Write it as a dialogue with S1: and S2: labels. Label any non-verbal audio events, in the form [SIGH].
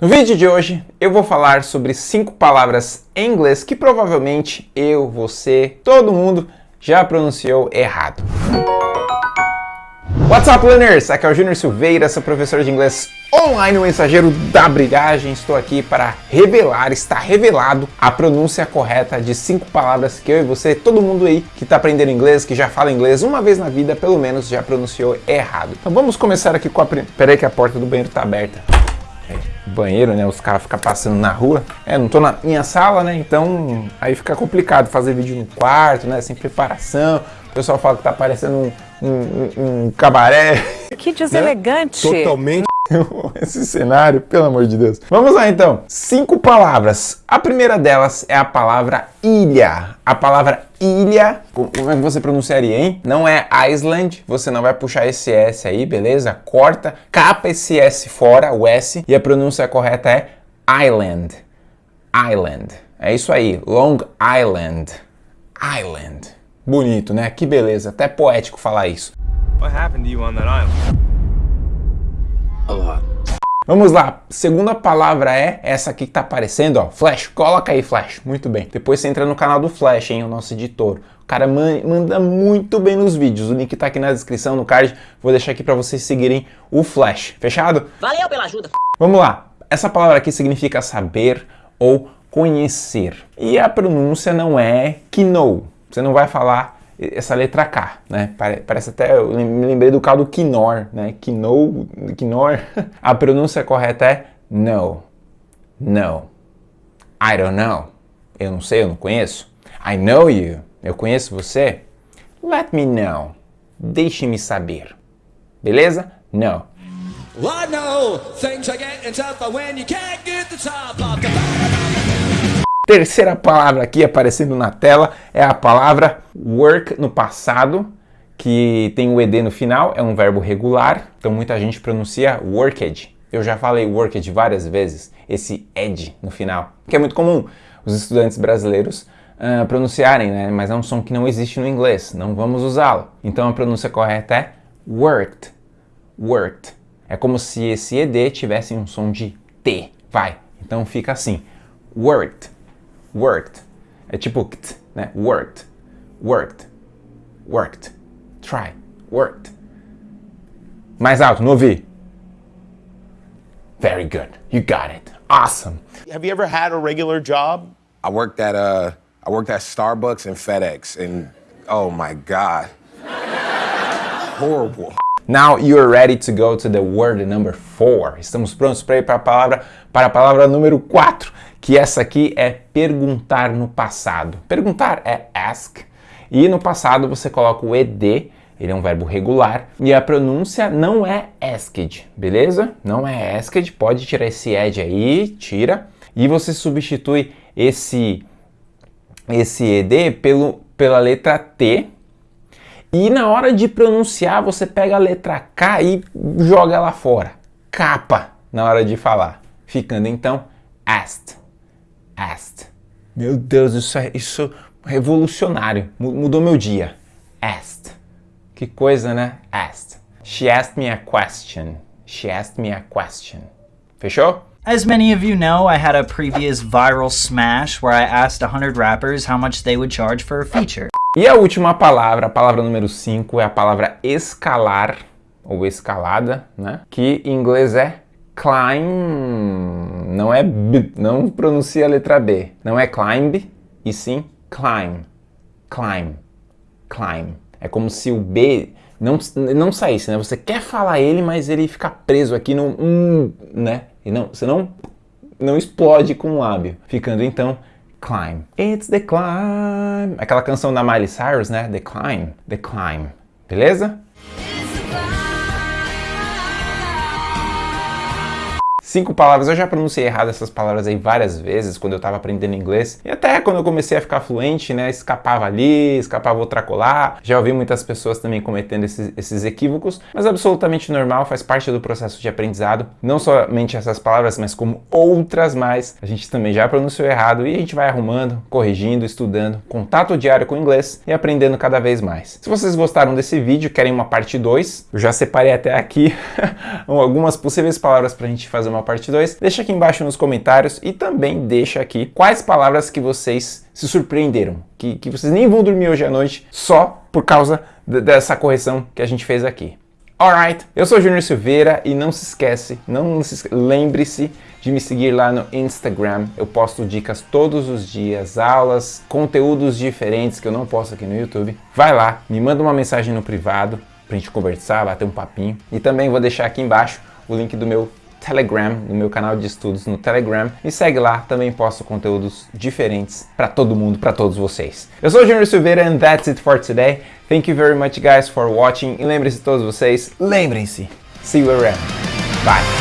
S1: No vídeo de hoje eu vou falar sobre cinco palavras em inglês que provavelmente eu, você, todo mundo já pronunciou errado. What's up, learners? Aqui é o Júnior Silveira, sou professor de inglês online, o mensageiro da brilhagem. Estou aqui para revelar, está revelado a pronúncia correta de cinco palavras que eu e você, todo mundo aí que está aprendendo inglês, que já fala inglês uma vez na vida, pelo menos já pronunciou errado. Então vamos começar aqui com a... Peraí que a porta do banheiro está aberta banheiro, né? Os caras ficam passando na rua. É, não tô na minha sala, né? Então aí fica complicado fazer vídeo no quarto, né? Sem preparação. O pessoal fala que tá parecendo um, um, um cabaré.
S2: Que deselegante.
S1: Né? Totalmente. Esse cenário, pelo amor de Deus. Vamos lá então. Cinco palavras. A primeira delas é a palavra ilha. A palavra ilha, como é que você pronunciaria, hein? Não é Island, você não vai puxar esse S aí, beleza? Corta, capa esse S fora, o S, e a pronúncia correta é Island. Island. É isso aí, Long Island. Island. Bonito, né? Que beleza, até poético falar isso. What happened to you on that island? A lot. Vamos lá, segunda palavra é essa aqui que tá aparecendo, ó, Flash, coloca aí Flash, muito bem. Depois você entra no canal do Flash, hein, o nosso editor. O cara manda muito bem nos vídeos, o link tá aqui na descrição, no card, vou deixar aqui para vocês seguirem o Flash, fechado?
S2: Valeu pela ajuda!
S1: Vamos lá, essa palavra aqui significa saber ou conhecer. E a pronúncia não é know. você não vai falar essa letra K, né? Parece até, eu me lembrei do caldo quinor, né? Quinor, quinor. [LAUGHS] A pronúncia correta é no, no. I don't know. Eu não sei, eu não conheço. I know you. Eu conheço você. Let me know. Deixe-me saber. Beleza? No. I know things are getting tougher when you can't get the top of the Terceira palavra aqui aparecendo na tela é a palavra work no passado, que tem o ed no final, é um verbo regular, então muita gente pronuncia worked. Eu já falei worked várias vezes, esse ed no final, que é muito comum os estudantes brasileiros uh, pronunciarem, né? mas é um som que não existe no inglês, não vamos usá-lo. Então a pronúncia correta é worked, worked. É como se esse ed tivesse um som de T, vai. Então fica assim, worked worked. É tipo kt, né? Worked, worked, worked. Try, worked. Mais alto, não ouvi. Very good. You got it. Awesome.
S3: Have you ever had a regular job?
S4: I worked at uh I worked at Starbucks and FedEx and oh my god. Horrible.
S1: Now you are ready to go to the word number 4. Estamos prontos para ir para a palavra para a palavra número 4 que essa aqui é perguntar no passado. Perguntar é ask, e no passado você coloca o ed, ele é um verbo regular, e a pronúncia não é asked, beleza? Não é asked, pode tirar esse ed aí, tira, e você substitui esse, esse ed pelo, pela letra T, e na hora de pronunciar você pega a letra K e joga ela fora, capa, na hora de falar, ficando então asked asked. Meu Deus, isso é isso revolucionário. Mudou meu dia. Asked. Que coisa, né? Asked. She asked me a question. She asked me a question. Fechou?
S5: As many of you know, I had a previous viral smash where I asked 100 rappers how much they would charge for a feature.
S1: E a última palavra, a palavra número 5, é a palavra escalar, ou escalada, né? Que em inglês é climb, não é b, não pronuncia a letra B. Não é climb, e sim climb, climb, climb. É como se o B não, não saísse, né? Você quer falar ele, mas ele fica preso aqui no hum, né? E não, você não, não explode com o lábio. Ficando então climb. It's the climb. Aquela canção da Miley Cyrus, né? The climb, the climb. Beleza? Cinco palavras, eu já pronunciei errado essas palavras aí várias vezes quando eu estava aprendendo inglês. E até quando eu comecei a ficar fluente, né, escapava ali, escapava outra colar. Já ouvi muitas pessoas também cometendo esses, esses equívocos, mas absolutamente normal, faz parte do processo de aprendizado. Não somente essas palavras, mas como outras mais, a gente também já pronunciou errado e a gente vai arrumando, corrigindo, estudando, contato diário com o inglês e aprendendo cada vez mais. Se vocês gostaram desse vídeo, querem uma parte 2, eu já separei até aqui [LAUGHS] algumas possíveis palavras para a gente fazer uma uma parte 2, deixa aqui embaixo nos comentários e também deixa aqui quais palavras que vocês se surpreenderam, que, que vocês nem vão dormir hoje à noite só por causa dessa correção que a gente fez aqui. Alright, eu sou Júnior Silveira e não se esquece, não se lembre-se de me seguir lá no Instagram. Eu posto dicas todos os dias, aulas, conteúdos diferentes que eu não posto aqui no YouTube. Vai lá, me manda uma mensagem no privado pra gente conversar, bater um papinho. E também vou deixar aqui embaixo o link do meu Telegram, no meu canal de estudos no Telegram. Me segue lá, também posto conteúdos diferentes para todo mundo, para todos vocês. Eu sou o Júnior Silveira and that's it for today. Thank you very much guys for watching. E lembrem-se todos vocês, lembrem-se, see you around. Bye!